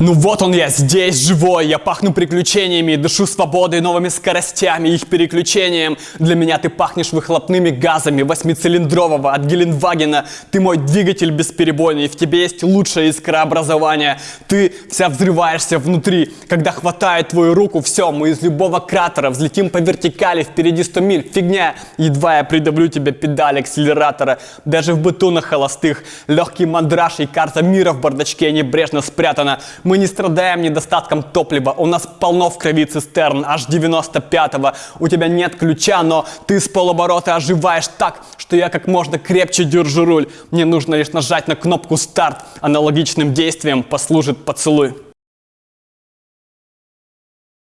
Ну вот он я, здесь живой, я пахну приключениями, дышу свободой, новыми скоростями, их переключением. Для меня ты пахнешь выхлопными газами восьмицилиндрового от Гелендвагена. Ты мой двигатель бесперебойный, в тебе есть лучшее искрообразование. Ты вся взрываешься внутри, когда хватает твою руку, все, мы из любого кратера взлетим по вертикали, впереди 100 миль, фигня. Едва я придавлю тебе педаль акселератора, даже в быту на холостых. Легкий мандраж и карта мира в бардачке небрежно спрятана. Мы не страдаем недостатком топлива, у нас полно в крови цистерн, аж 95-го. У тебя нет ключа, но ты с полоборота оживаешь так, что я как можно крепче держу руль. Мне нужно лишь нажать на кнопку старт. Аналогичным действием послужит поцелуй.